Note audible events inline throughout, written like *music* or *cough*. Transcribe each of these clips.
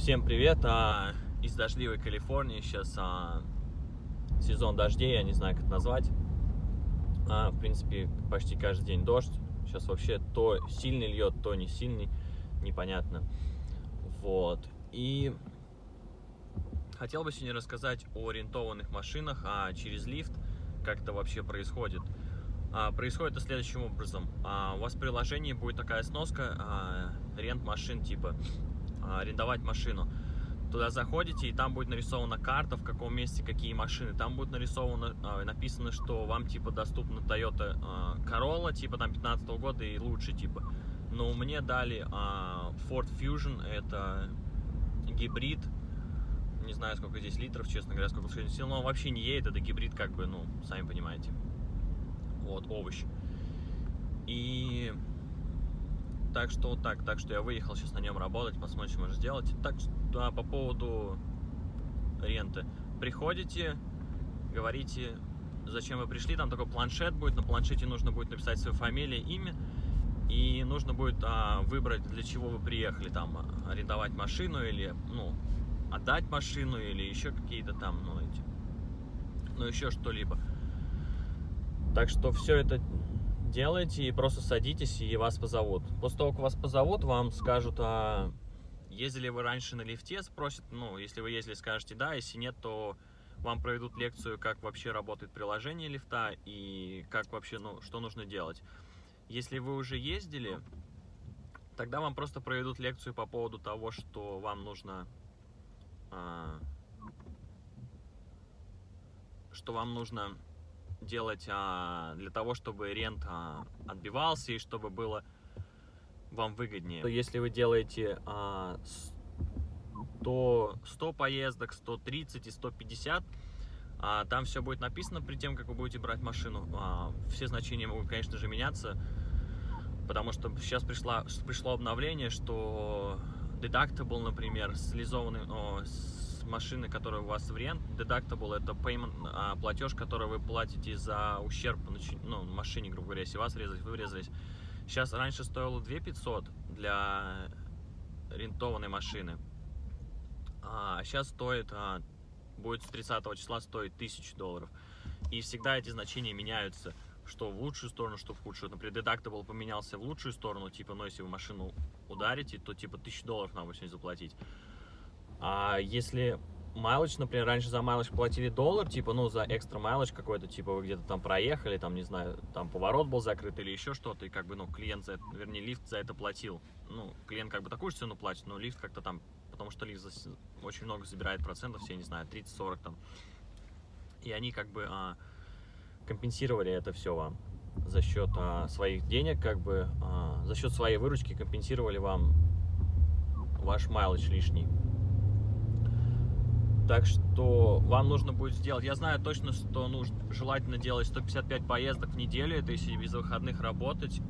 Всем привет! А, из дождливой Калифорнии сейчас а, сезон дождей, я не знаю, как это назвать. А, в принципе, почти каждый день дождь. Сейчас вообще то сильный льет, то не сильный, непонятно. Вот. И хотел бы сегодня рассказать о арендованных машинах, а через лифт, как это вообще происходит. А, происходит это следующим образом. А, у вас в приложении будет такая сноска а, рент машин типа арендовать машину. Туда заходите, и там будет нарисована карта, в каком месте какие машины. Там будет нарисовано, а, написано, что вам, типа, доступна Toyota а, Corolla, типа, там, 15 -го года и лучше, типа. Но мне дали Ford Fusion, это гибрид, не знаю, сколько здесь литров, честно говоря, сколько сил, но он вообще не едет, это гибрид, как бы, ну, сами понимаете. Вот, овощ. И так что вот так, так что я выехал сейчас на нем работать, посмотрим, что можно сделать. Так что а, по поводу ренты. Приходите, говорите, зачем вы пришли, там такой планшет будет, на планшете нужно будет написать свою фамилию, имя, и нужно будет а, выбрать, для чего вы приехали, там, арендовать машину или, ну, отдать машину или еще какие-то там, ну, эти, ну, еще что-либо. Так что все это делаете и просто садитесь, и вас позовут. После того, как вас позовут, вам скажут, а ездили вы раньше на лифте, спросят, ну, если вы ездили, скажете да, если нет, то вам проведут лекцию, как вообще работает приложение лифта и как вообще, ну, что нужно делать. Если вы уже ездили, тогда вам просто проведут лекцию по поводу того, что вам нужно, а, что вам нужно делать а, для того, чтобы рент а, отбивался и чтобы было вам выгоднее. Если вы делаете а, 100, 100 поездок, 130 и 150, а, там все будет написано перед тем, как вы будете брать машину. А, все значения могут, конечно же, меняться, потому что сейчас пришла, пришло обновление, что deductible, например, слизованный, о, машины, которая у вас в рент, deductible это payment, а, платеж, который вы платите за ущерб ну, машине, грубо говоря, если вас врезались, вы врезались. Сейчас раньше стоило 2 500 для рентованной машины, а сейчас стоит, а, будет с 30 числа стоить 1000 долларов. И всегда эти значения меняются, что в лучшую сторону, что в худшую. Например, deductible поменялся в лучшую сторону, типа, ну, если вы машину ударите, то, типа, 1000 долларов надо будет заплатить. А если майлоч, например, раньше за майлоч платили доллар, типа, ну, за экстра майлоч какой-то, типа, вы где-то там проехали, там, не знаю, там поворот был закрыт или еще что-то, и как бы, ну, клиент за это, вернее, лифт за это платил. Ну, клиент как бы такую же цену платит, но лифт как-то там, потому что лифт очень много забирает процентов, все, не знаю, 30-40 там. И они как бы а, компенсировали это все вам за счет а, своих денег, как бы, а, за счет своей выручки компенсировали вам ваш майлоч лишний. Так что вам нужно будет сделать, я знаю точно, что нужно желательно делать 155 поездок в неделю, это если без выходных работать,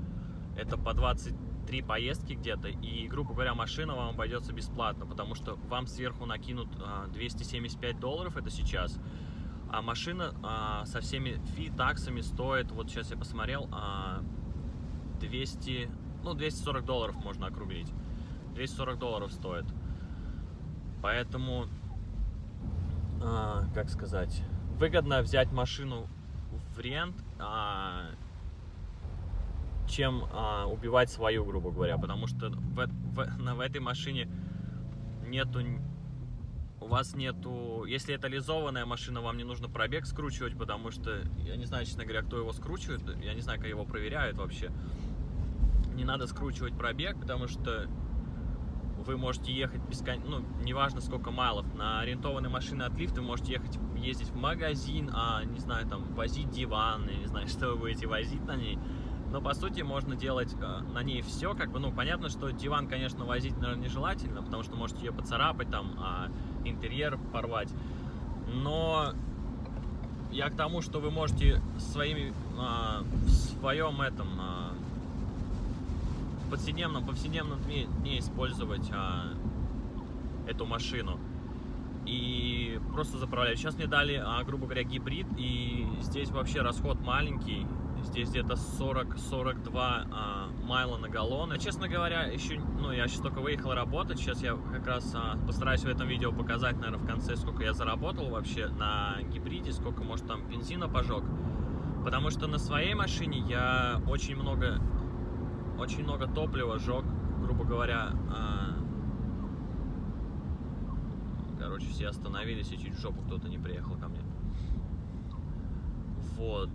это по 23 поездки где-то, и, грубо говоря, машина вам обойдется бесплатно, потому что вам сверху накинут 275 а, долларов, это сейчас, а машина а, со всеми фи, таксами стоит, вот сейчас я посмотрел, 200, ну, 240 долларов можно округлить, 240 долларов стоит, поэтому а, как сказать, выгодно взять машину в рент, а, чем а, убивать свою, грубо говоря, потому что в, в, на, в этой машине нету, у вас нету, если это лизованная машина, вам не нужно пробег скручивать, потому что, я не знаю, честно говоря, кто его скручивает, я не знаю, как его проверяют вообще, не надо скручивать пробег, потому что вы можете ехать бескон... ну, неважно сколько майлов, на арендованной машине от лифта вы можете ехать, ездить в магазин, а, не знаю, там, возить диван, не знаю, *laughs* что вы будете возить на ней. Но, по сути, можно делать э, на ней все, как бы, ну, понятно, что диван, конечно, возить, наверное, нежелательно, потому что можете ее поцарапать, там, а интерьер порвать. Но я к тому, что вы можете своими, а, в своем этом, а, повседневном, повседневном дне, дне использовать а, эту машину. И просто заправлять. Сейчас мне дали, а, грубо говоря, гибрид, и здесь вообще расход маленький. здесь где-то 40-42 а, майла на галлон. И, честно говоря, еще, ну, я сейчас только выехал работать, сейчас я как раз а, постараюсь в этом видео показать, наверное, в конце, сколько я заработал вообще на гибриде, сколько, может, там бензина пожег. Потому что на своей машине я очень много, очень много топлива жег, грубо говоря, а, короче, все остановились и чуть в жопу кто-то не приехал ко мне. Вот.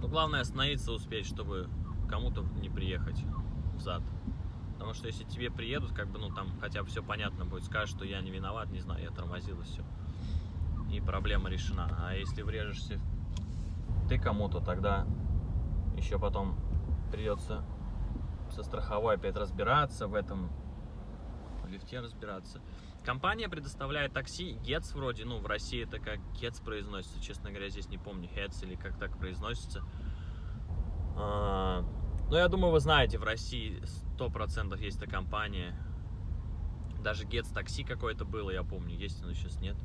Но главное остановиться успеть, чтобы кому-то не приехать в зад. Потому что если тебе приедут, как бы, ну, там хотя бы все понятно будет, скажешь, что я не виноват, не знаю, я тормозил и все. И проблема решена. А если врежешься ты кому-то, тогда еще потом придется со страховой опять разбираться в этом, в лифте разбираться. Компания предоставляет такси Getz вроде, ну в России это как Getz произносится, честно говоря, здесь не помню, Heads или как так произносится. А, но я думаю, вы знаете, в России 100% есть эта компания. Даже Getz такси какое-то было, я помню, есть оно сейчас нет.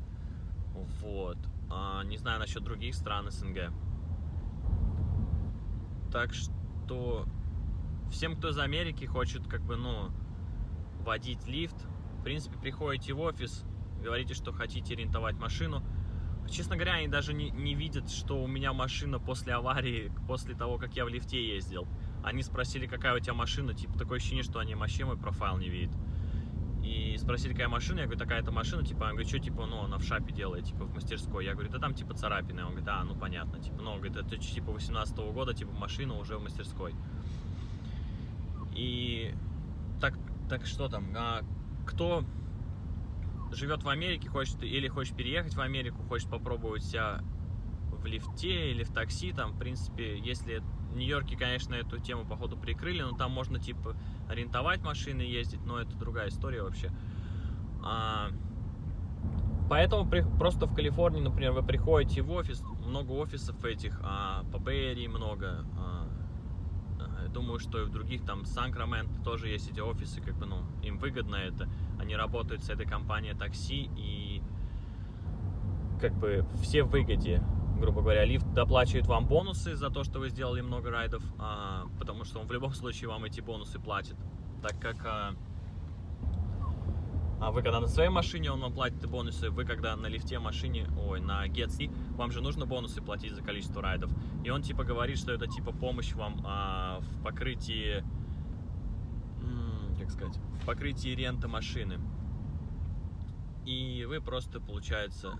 Вот. А, не знаю насчет других стран СНГ. Так что всем, кто из Америки хочет, как бы, ну, водить лифт, принципе, приходите в офис, говорите, что хотите арендовать машину. Честно говоря, они даже не, не видят, что у меня машина после аварии, после того, как я в лифте ездил. Они спросили, какая у тебя машина, типа, такое ощущение, что они вообще мой профайл не видят. И спросили, какая машина, я говорю, такая-то машина, типа, он говорит, что, типа, ну, она в шапе делает, типа, в мастерской. Я говорю, да там, типа, царапины. Он говорит, а, ну, понятно, типа, ну, он говорит, это, типа, 18 -го года, типа, машина уже в мастерской. И так, так что там, а, кто живет в Америке, хочет или хочет переехать в Америку, хочет попробовать себя в лифте или в такси, там, в принципе, если в Нью-Йорке, конечно, эту тему, походу, прикрыли, но там можно, типа, арендовать машины, ездить, но это другая история вообще. А, поэтому при, просто в Калифорнии, например, вы приходите в офис, много офисов этих, а, по Бэйри много, а, думаю, что и в других, там, Санкраменто тоже есть эти офисы, как бы, ну, им выгодно это. Они работают с этой компанией такси, и как бы все в выгоде, грубо говоря. Лифт доплачивает вам бонусы за то, что вы сделали много райдов, а, потому что он в любом случае вам эти бонусы платит, так как... А, а вы когда на своей машине, он вам платит бонусы, вы когда на лифте машине, ой, на Getsi, вам же нужно бонусы платить за количество райдов. И он типа говорит, что это типа помощь вам а, в покрытии, как сказать, в покрытии ренты машины. И вы просто, получается,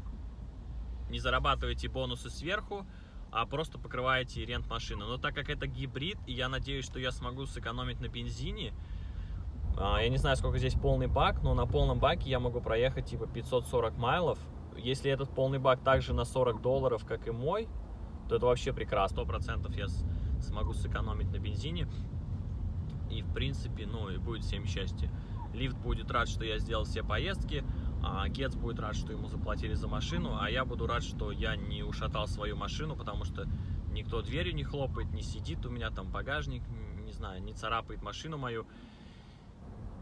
не зарабатываете бонусы сверху, а просто покрываете рент машины. Но так как это гибрид, и я надеюсь, что я смогу сэкономить на бензине, я не знаю, сколько здесь полный бак, но на полном баке я могу проехать типа 540 майлов. Если этот полный бак также на 40 долларов, как и мой, то это вообще прекрасно. 100% я смогу сэкономить на бензине. И в принципе, ну и будет всем счастье. Лифт будет рад, что я сделал все поездки, а будет рад, что ему заплатили за машину, а я буду рад, что я не ушатал свою машину, потому что никто дверью не хлопает, не сидит у меня там багажник, не знаю, не царапает машину мою.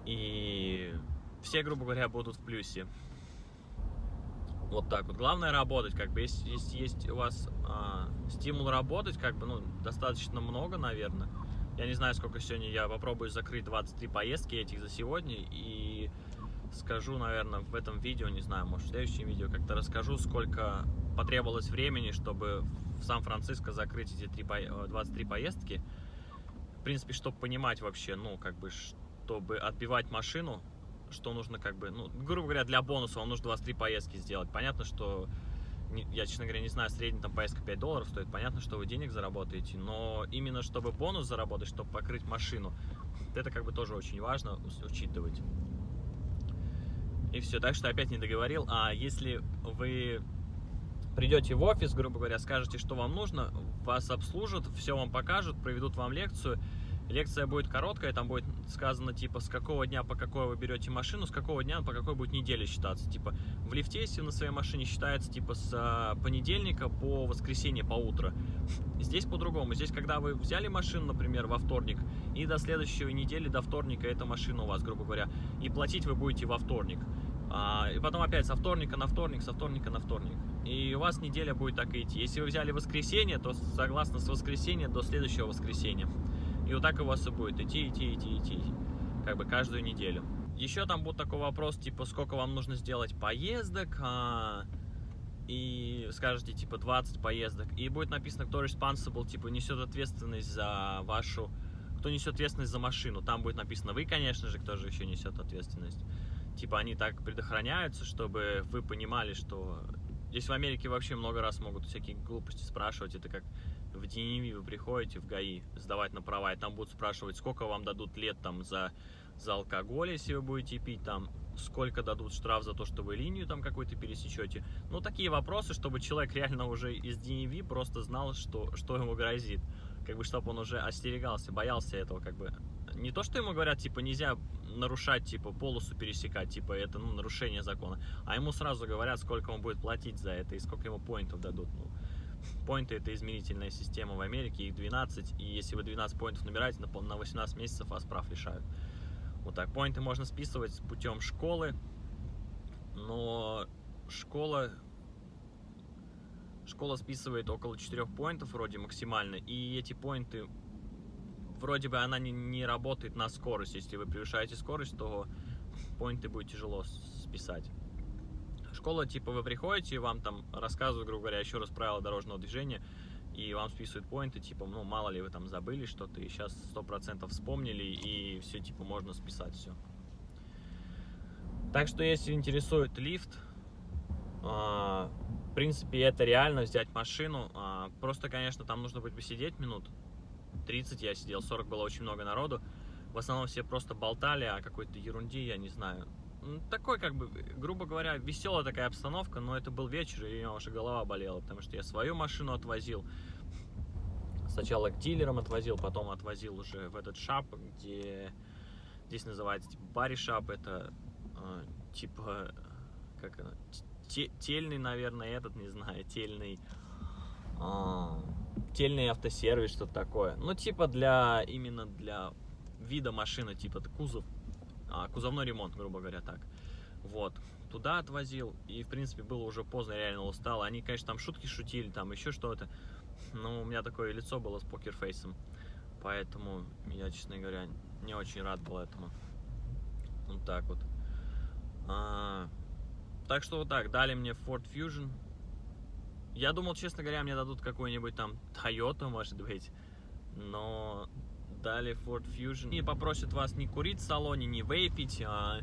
И все, грубо говоря, будут в плюсе. Вот так вот. Главное работать, как бы, если, если есть у вас а, стимул работать, как бы, ну, достаточно много, наверное. Я не знаю, сколько сегодня, я попробую закрыть 23 поездки этих за сегодня и скажу, наверное, в этом видео, не знаю, может, в следующем видео как-то расскажу, сколько потребовалось времени, чтобы в Сан-Франциско закрыть эти 3, 23 поездки. В принципе, чтобы понимать вообще, ну, как бы, чтобы отбивать машину, что нужно как бы, ну, грубо говоря, для бонуса вам нужно 23 поездки сделать. Понятно, что, я, честно говоря, не знаю, средняя там поездка 5 долларов стоит, понятно, что вы денег заработаете, но именно чтобы бонус заработать, чтобы покрыть машину, это как бы тоже очень важно учитывать. И все, так что опять не договорил. А если вы придете в офис, грубо говоря, скажете, что вам нужно, вас обслужат, все вам покажут, проведут вам лекцию, Лекция будет короткая, там будет сказано, типа, с какого дня по какой вы берете машину, с какого дня по какой будет неделе считаться. Типа, в лифте, если на своей машине считается, типа, с а, понедельника по воскресенье, по утро. Здесь по-другому. Здесь, когда вы взяли машину, например, во вторник, и до следующей недели, до вторника, эта машина у вас, грубо говоря, и платить вы будете во вторник. А, и потом опять со вторника на вторник, со вторника на вторник. И у вас неделя будет так идти. Если вы взяли воскресенье, то согласно с воскресенья до следующего воскресенья. И вот так у вас и будет идти, идти, идти, идти. Как бы каждую неделю. Еще там будет такой вопрос, типа, сколько вам нужно сделать поездок, а, и скажете, типа, 20 поездок, и будет написано, кто responsible, типа, несет ответственность за вашу, кто несет ответственность за машину. Там будет написано вы, конечно же, кто же еще несет ответственность. Типа, они так предохраняются, чтобы вы понимали, что... Здесь в Америке вообще много раз могут всякие глупости спрашивать, это как в DNV вы приходите в ГАИ сдавать на права, и там будут спрашивать, сколько вам дадут лет там за за алкоголь, если вы будете пить, там, сколько дадут штраф за то, что вы линию там какую-то пересечете. Ну, такие вопросы, чтобы человек реально уже из DNV просто знал, что, что ему грозит. Как бы, чтобы он уже остерегался, боялся этого, как бы. Не то, что ему говорят, типа, нельзя нарушать, типа, полосу пересекать, типа, это, ну, нарушение закона. А ему сразу говорят, сколько он будет платить за это и сколько ему поинтов дадут. Ну, поинты это измерительная система в Америке, их 12, и если вы 12 поинтов набираете, на 18 месяцев вас прав лишают. Вот так, поинты можно списывать путем школы, но школа, школа списывает около 4 поинтов вроде максимально, и эти поинты, вроде бы она не, не работает на скорость. Если вы превышаете скорость, то поинты будет тяжело списать. Школа, типа, вы приходите, вам там рассказывают, грубо говоря, еще раз правила дорожного движения, и вам списывают поинты, типа, ну, мало ли вы там забыли что-то, и сейчас сто процентов вспомнили, и все, типа, можно списать все. Так что, если интересует лифт, а, в принципе, это реально взять машину. А, просто, конечно, там нужно будет посидеть минут 30, я сидел, 40 было очень много народу. В основном все просто болтали о какой-то ерунде, я не знаю. Такой, как бы, грубо говоря, веселая такая обстановка, но это был вечер, и у меня уже голова болела, потому что я свою машину отвозил. Сначала к дилерам отвозил, потом отвозил уже в этот шап, где здесь называется типа бари шап, это э, типа, как те, тельный, наверное, этот, не знаю, тельный, э, тельный автосервис, что-то такое. Ну, типа для, именно для вида машины, типа кузов кузовной ремонт, грубо говоря, так. Вот, туда отвозил, и, в принципе, было уже поздно, реально устал. Они, конечно, там шутки шутили, там еще что-то, но у меня такое лицо было с покерфейсом, поэтому я, честно говоря, не очень рад был этому. Вот так вот. А, так что вот так, дали мне Ford Fusion. Я думал, честно говоря, мне дадут какой-нибудь там Toyota, может быть, но дали Ford Fusion. И попросят вас не курить в салоне, не вейпить, а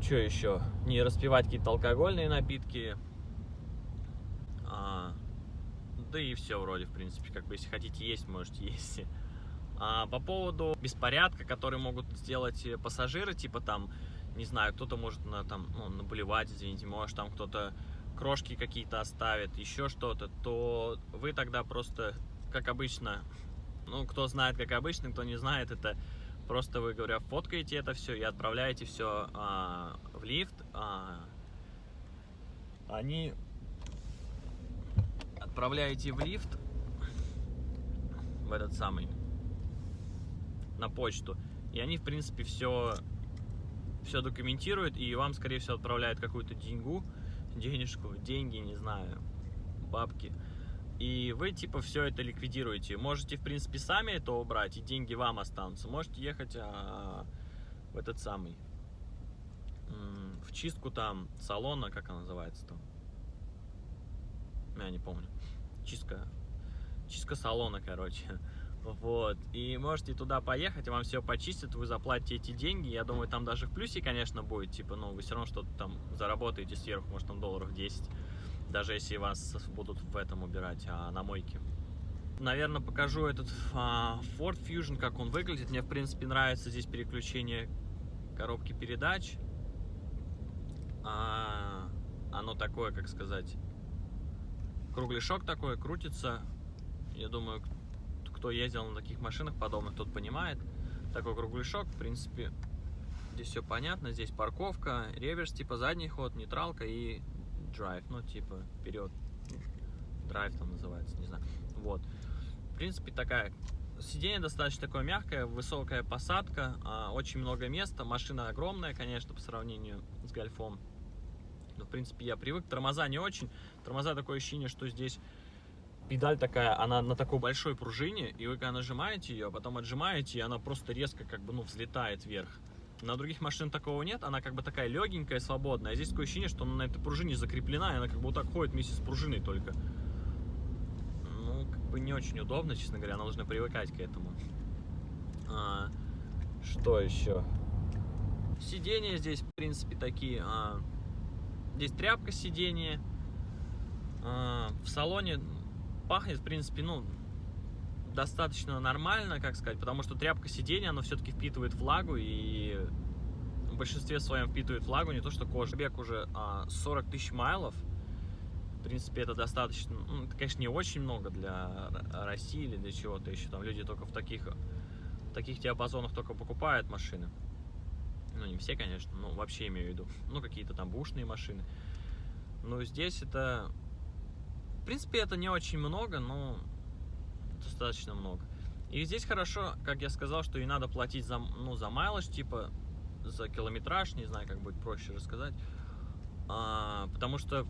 что еще? Не распивать какие-то алкогольные напитки. А, да и все вроде, в принципе, как бы, если хотите есть, можете есть. А по поводу беспорядка, который могут сделать пассажиры, типа там, не знаю, кто-то может на, там, ну, наблевать, извините, может там кто-то крошки какие-то оставит, еще что-то, то вы тогда просто, как обычно, ну, кто знает, как обычно, кто не знает, это просто вы, говоря, фоткаете это все и отправляете все а, в лифт. А, они отправляете в лифт в этот самый на почту. И они, в принципе, все, все документируют, и вам, скорее всего, отправляют какую-то деньгу, денежку, деньги, не знаю, бабки и вы типа все это ликвидируете. Можете, в принципе, сами это убрать, и деньги вам останутся. Можете ехать а, в этот самый, в чистку там салона, как она называется там. Я не помню. Чистка, чистка салона, короче. Вот. И можете туда поехать, вам все почистят, вы заплатите эти деньги. Я думаю, там даже в плюсе, конечно, будет. Типа, ну, вы все равно что-то там заработаете сверху, может, там долларов 10 даже если вас будут в этом убирать, а на мойке. Наверное, покажу этот а, Ford Fusion, как он выглядит. Мне, в принципе, нравится здесь переключение коробки передач. А, оно такое, как сказать, кругляшок такой, крутится. Я думаю, кто ездил на таких машинах подобных, тот понимает. Такой кругляшок, в принципе, здесь все понятно. Здесь парковка, реверс, типа задний ход, нейтралка и drive, ну, типа, вперед, драйв там называется, не знаю, вот. В принципе, такая, сиденье достаточно такое мягкое, высокая посадка, а, очень много места, машина огромная, конечно, по сравнению с гольфом. Ну, в принципе, я привык. Тормоза не очень. Тормоза такое ощущение, что здесь педаль такая, она на такой большой пружине, и вы когда нажимаете ее, а потом отжимаете, и она просто резко как бы, ну, взлетает вверх. На других машинах такого нет, она как бы такая легенькая, свободная. А здесь такое ощущение, что она на этой пружине закреплена, и она как бы вот так ходит вместе с пружиной только. Ну, как бы не очень удобно, честно говоря, она должна привыкать к этому. А, что еще? Сиденья здесь, в принципе, такие. А, здесь тряпка сиденья. А, в салоне пахнет, в принципе, ну, достаточно нормально, как сказать, потому что тряпка сиденья, она все-таки впитывает влагу и в большинстве своем впитывает влагу, не то что кожа. Бег уже а, 40 тысяч майлов, в принципе, это достаточно, ну, это, конечно, не очень много для России или для чего-то еще, там люди только в таких, в таких диапазонах только покупают машины. Ну, не все, конечно, но вообще имею в виду, ну, какие-то там бушные машины. Но здесь это, в принципе, это не очень много, но достаточно много. И здесь хорошо, как я сказал, что и надо платить за, ну, за майлаж, типа за километраж, не знаю, как будет проще рассказать. А, потому что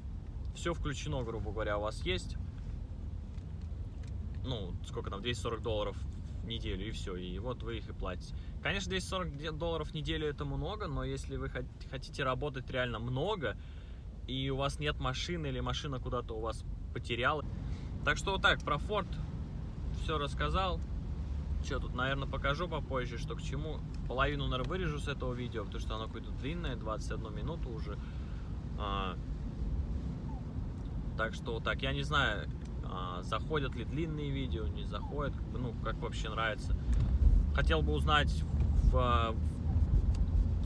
все включено, грубо говоря, у вас есть, ну, сколько там, 240 долларов в неделю, и все, и вот вы их и платите. Конечно, 240 долларов в неделю это много, но если вы хотите работать реально много, и у вас нет машины, или машина куда-то у вас потеряла. Так что вот так, про Ford все рассказал. Что тут, наверное, покажу попозже, что к чему. Половину, наверное, вырежу с этого видео, потому что оно какое-то длинное, 21 минуту уже. А, так что так, я не знаю, а, заходят ли длинные видео, не заходят, ну, как вообще нравится. Хотел бы узнать в,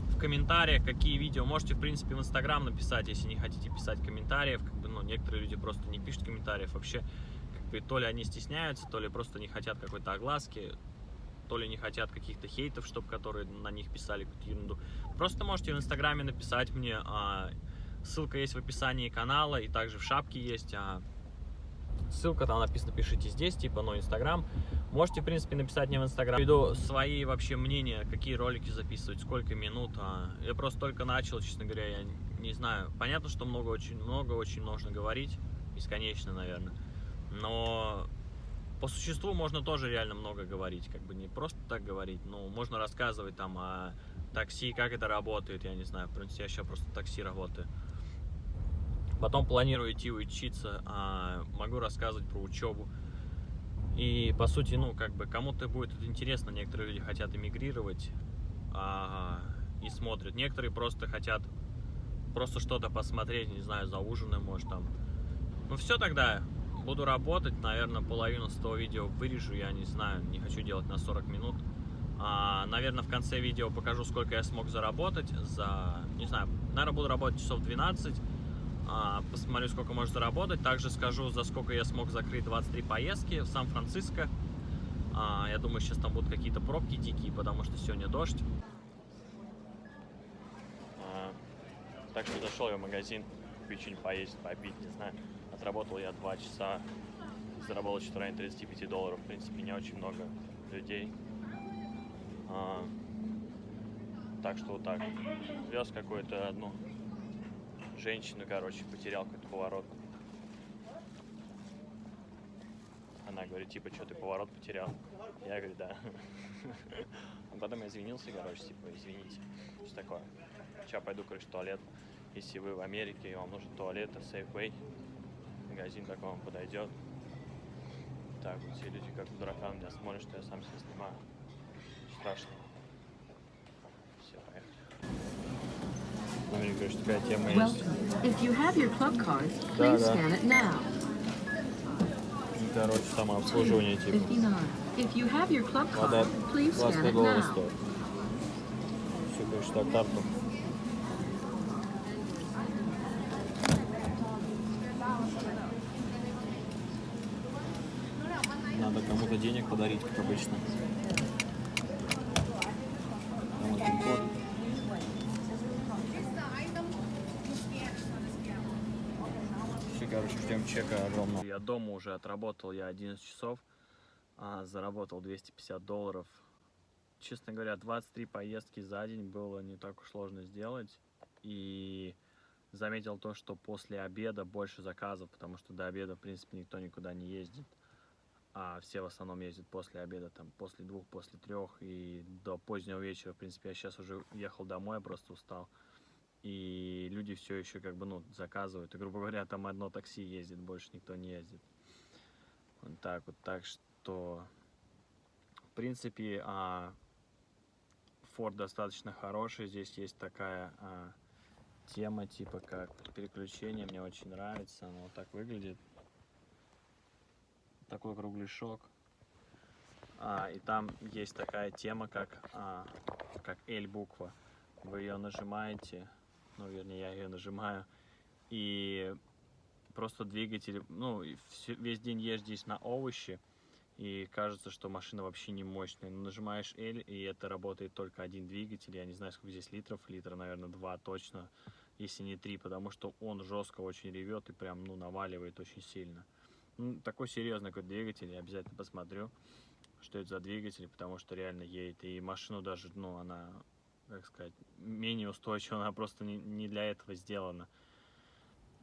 в комментариях, какие видео. Можете, в принципе, в Инстаграм написать, если не хотите писать комментариев. Как бы, ну, некоторые люди просто не пишут комментариев вообще. И то ли они стесняются, то ли просто не хотят какой-то огласки, то ли не хотят каких-то хейтов, чтобы которые на них писали какую-то ерунду. Просто можете в Инстаграме написать мне. А, ссылка есть в описании канала, и также в шапке есть. А, ссылка там написано, пишите здесь, типа, ну, Инстаграм. Можете, в принципе, написать мне в Инстаграм. Веду свои вообще мнения, какие ролики записывать, сколько минут. А, я просто только начал, честно говоря, я не знаю. Понятно, что много, очень много, очень нужно говорить. Бесконечно, наверное. Но по существу можно тоже реально много говорить, как бы не просто так говорить, но можно рассказывать там о такси, как это работает, я не знаю, в принципе, я сейчас просто такси работаю. Потом планирую идти учиться, а могу рассказывать про учебу. И, по сути, ну, как бы, кому-то будет это интересно, некоторые люди хотят эмигрировать а, и смотрят. Некоторые просто хотят просто что-то посмотреть, не знаю, за ужином, может, там. Ну, все тогда, Буду работать, наверное, половину с того видео вырежу, я не знаю, не хочу делать на 40 минут. А, наверное, в конце видео покажу, сколько я смог заработать за, не знаю, наверное, буду работать часов 12. А, посмотрю, сколько можно заработать. Также скажу, за сколько я смог закрыть 23 поездки в Сан-Франциско. А, я думаю, сейчас там будут какие-то пробки дикие, потому что сегодня дождь. А, так что зашел я в магазин, что-нибудь поесть, попить, не знаю. Отработал я 2 часа, заработал что-то районе 35 долларов. В принципе, не очень много людей. А, так что вот так. Вез какую-то одну женщину, короче, потерял какой-то поворот. Она говорит, типа, что ты поворот потерял? Я говорю, да. А потом я извинился, короче, типа, извините. Что такое? Сейчас пойду, короче, в туалет. Если вы в Америке и вам нужен туалет, это Safeway магазин такой вам подойдет. Так, вот все люди как дурака меня смотрят, что я сам себя снимаю. Страшно. Все, поехали. Ну, мне говоришь, такая тема есть. Да, да. Ну, Короче, самообслуживание типа. 59. If you have your club Вода card, please scan 25 it долларов now. стоит. Все, короче, так, карту. Надо кому-то денег подарить, как обычно. Все, короче, ждем чека огромного. Я дома уже отработал я 11 часов, а, заработал 250 долларов. Честно говоря, 23 поездки за день было не так уж сложно сделать. И заметил то, что после обеда больше заказов, потому что до обеда, в принципе, никто никуда не ездит. А все в основном ездят после обеда, там, после двух, после трех и до позднего вечера. В принципе, я сейчас уже ехал домой, я просто устал. И люди все еще как бы, ну, заказывают. И, грубо говоря, там одно такси ездит, больше никто не ездит. Вот так вот. Так что, в принципе, а, Ford достаточно хороший. Здесь есть такая а, тема, типа как переключение. Мне очень нравится. Оно вот так выглядит. Такой кругляшок. А, и там есть такая тема, как, а, как L буква. Вы ее нажимаете, ну, вернее, я ее нажимаю, и просто двигатель, ну, весь день езжу на овощи, и кажется, что машина вообще не мощная. Но нажимаешь L, и это работает только один двигатель. Я не знаю, сколько здесь литров. Литра, наверное, два точно, если не три, потому что он жестко очень ревет и прям, ну, наваливает очень сильно. Ну, такой серьезный какой двигатель, я обязательно посмотрю, что это за двигатель, потому что реально едет. И машину даже, ну, она, как сказать, менее устойчива, она просто не, не для этого сделана.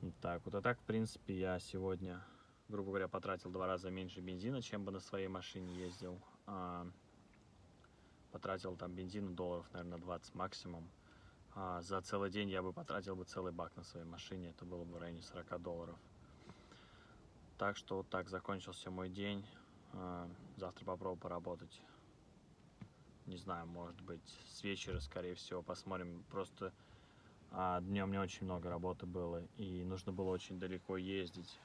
Вот так вот. А так, в принципе, я сегодня, грубо говоря, потратил два раза меньше бензина, чем бы на своей машине ездил. А, потратил там бензина долларов, наверное, 20 максимум. А за целый день я бы потратил бы целый бак на своей машине, это было бы в районе 40 долларов. Так что вот так закончился мой день. А, Завтра попробую поработать. Не знаю, может быть, с вечера, скорее всего, посмотрим. Просто днем не очень много работы было, и нужно было очень далеко ездить,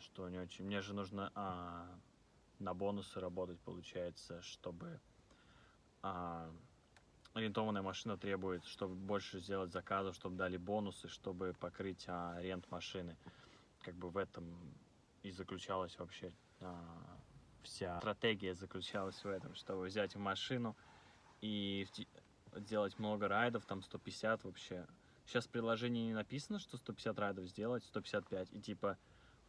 что не очень. Мне же нужно а, на бонусы работать, получается, чтобы а, арендованная машина требует, чтобы больше сделать заказов, чтобы дали бонусы, чтобы покрыть а, аренду машины. Как бы в этом и заключалась вообще а, вся стратегия заключалась в этом, чтобы взять машину и делать много райдов, там 150 вообще. Сейчас в приложении не написано, что 150 райдов сделать, 155, и типа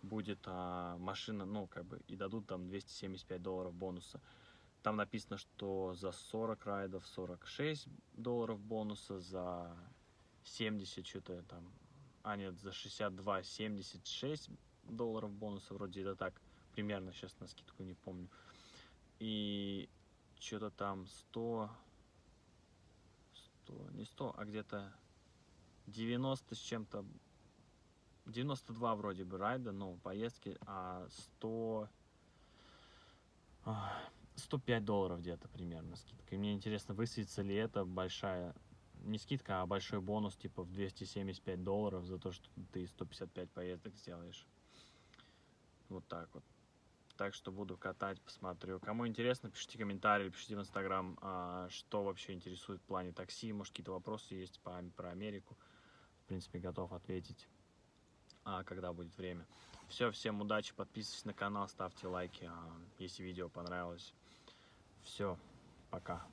будет а, машина, ну, как бы, и дадут там 275 долларов бонуса. Там написано, что за 40 райдов 46 долларов бонуса, за 70 что-то там, а нет, за 62 76 долларов бонуса, вроде это так, примерно, сейчас на скидку не помню. И что-то там 100, 100, не 100, а где-то 90 с чем-то, 92 вроде бы райда, ну, поездки, а 100, а, 105 долларов где-то примерно скидка. И мне интересно, высветится ли это большая, не скидка, а большой бонус, типа в 275 долларов за то, что ты 155 поездок сделаешь. Вот так вот. Так что буду катать, посмотрю. Кому интересно, пишите комментарии, пишите в Инстаграм, а, что вообще интересует в плане такси. Может, какие-то вопросы есть по, про Америку. В принципе, готов ответить, а, когда будет время. Все, всем удачи, подписывайтесь на канал, ставьте лайки, а, если видео понравилось. Все, пока.